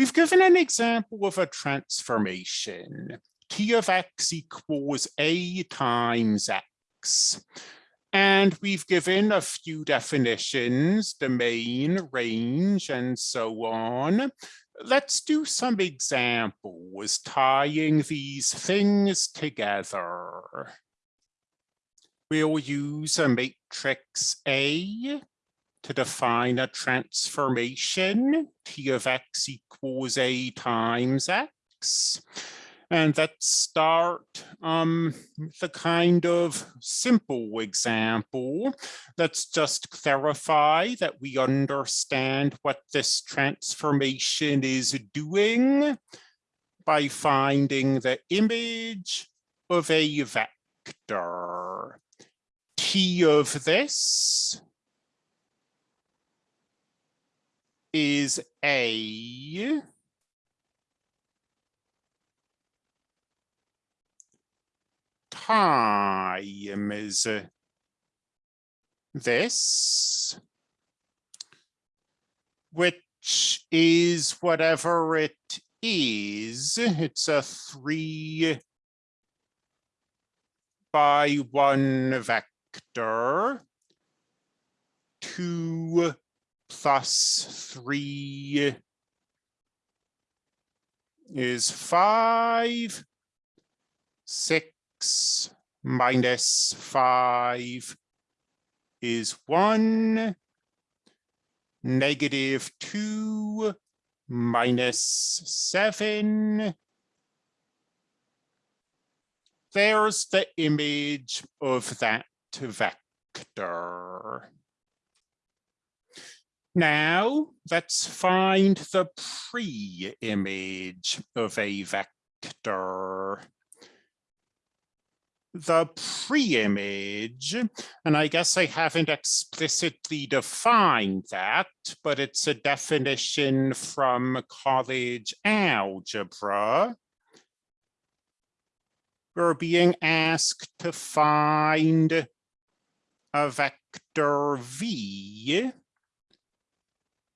We've given an example of a transformation. T of x equals a times x. And we've given a few definitions, domain, range, and so on. Let's do some examples tying these things together. We'll use a matrix A to define a transformation, T of x equals A times x. And let's start um, the kind of simple example. Let's just clarify that we understand what this transformation is doing by finding the image of a vector. T of this is A time is this, which is whatever it is. It's a three by one vector. Two plus three is five. Six minus 5 is 1. Negative 2 minus 7. There's the image of that vector. Now let's find the pre-image of a vector the pre-image, and I guess I haven't explicitly defined that, but it's a definition from college algebra. We're being asked to find a vector V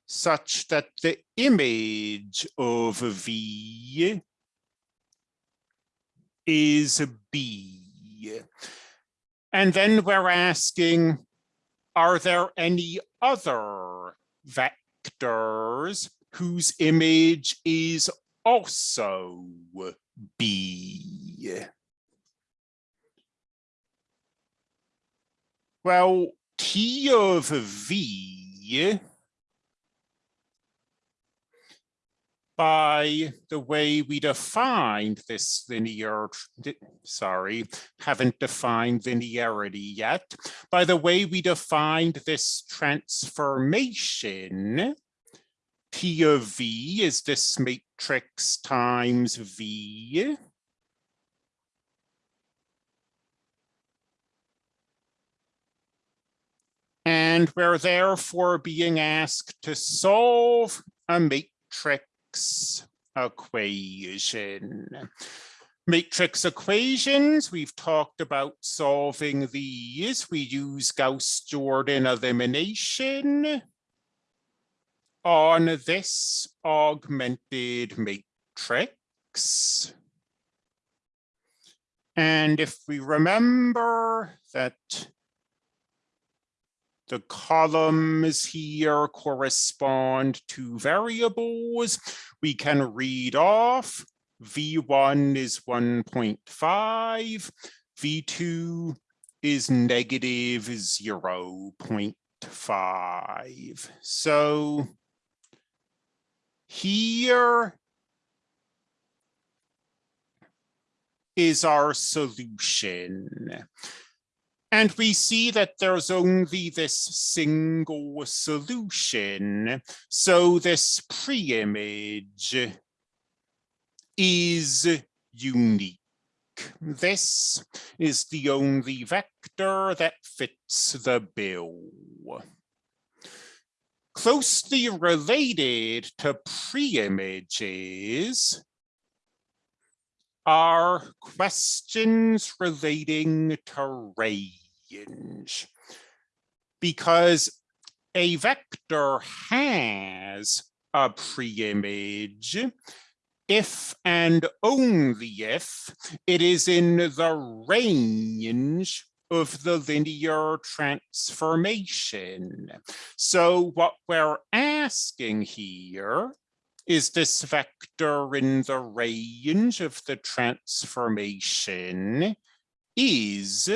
such that the image of V is B. And then we're asking, are there any other vectors whose image is also B? Well, T of V by the way we defined this linear, sorry, haven't defined linearity yet, by the way we defined this transformation, P of V is this matrix times V. And we're therefore being asked to solve a matrix equation. Matrix equations, we've talked about solving these. We use Gauss-Jordan elimination on this augmented matrix. And if we remember that the columns here correspond to variables. We can read off V1 is 1.5, V2 is negative 0 0.5. So here is our solution. And we see that there's only this single solution. So this pre-image is unique. This is the only vector that fits the bill. Closely related to pre-images are questions relating to range because a vector has a pre-image if and only if it is in the range of the linear transformation. So what we're asking here is this vector in the range of the transformation is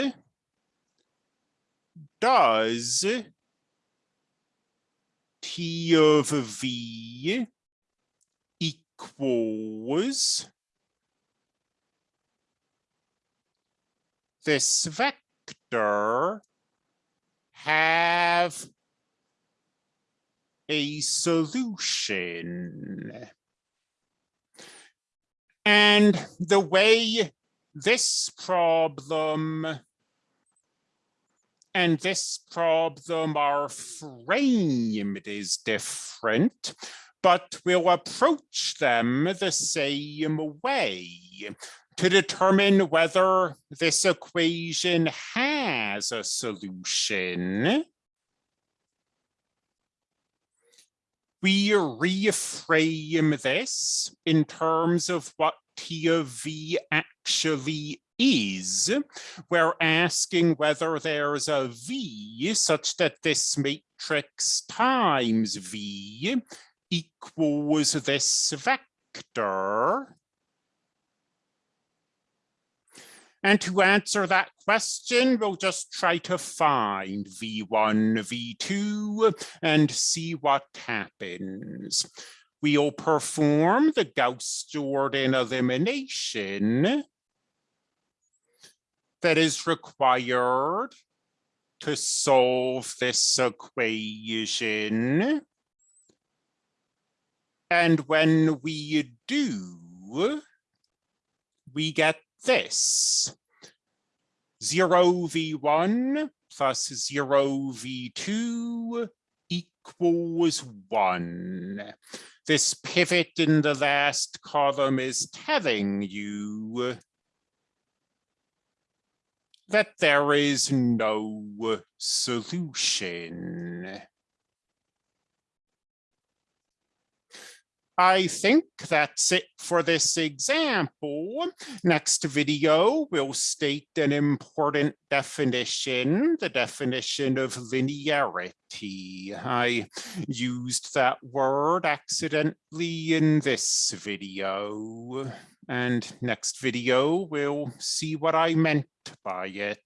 does T of V equals this vector have a solution. And the way this problem and this problem are framed is different, but we'll approach them the same way to determine whether this equation has a solution. We reframe this in terms of what T of V actually is. We're asking whether there's a V such that this matrix times V equals this vector. And to answer that question, we'll just try to find V1, V2, and see what happens. We'll perform the Gauss-Jordan elimination that is required to solve this equation. And when we do, we get this. 0v1 plus 0v2 equals 1. This pivot in the last column is telling you that there is no solution. I think that's it for this example. Next video, we'll state an important definition, the definition of linearity. I used that word accidentally in this video. And next video, we'll see what I meant by it.